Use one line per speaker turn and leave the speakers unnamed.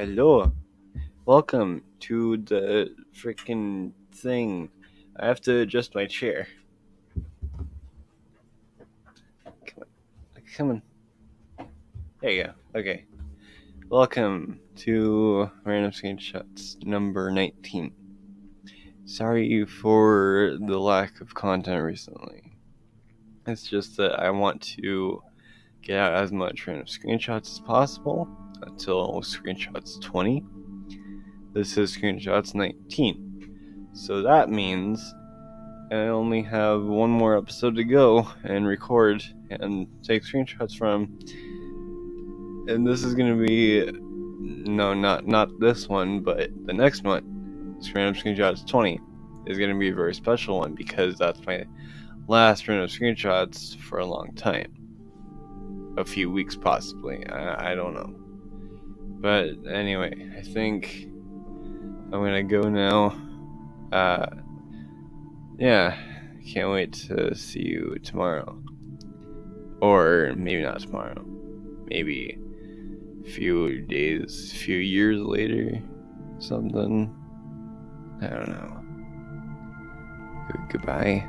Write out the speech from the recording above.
Hello. Welcome to the freaking thing. I have to adjust my chair. Come on. Come on. There you go. Okay. Welcome to Random Screenshots number 19. Sorry for the lack of content recently. It's just that I want to get out as much random screenshots as possible until screenshots 20. This is screenshots 19. So that means I only have one more episode to go and record and take screenshots from. And this is going to be no, not not this one, but the next one. Random screenshots 20 is going to be a very special one because that's my last random screenshots for a long time. A few weeks, possibly. I, I don't know. But anyway, I think I'm gonna go now. Uh, yeah, can't wait to see you tomorrow. Or maybe not tomorrow. Maybe a few days, a few years later, something. I don't know. Goodbye.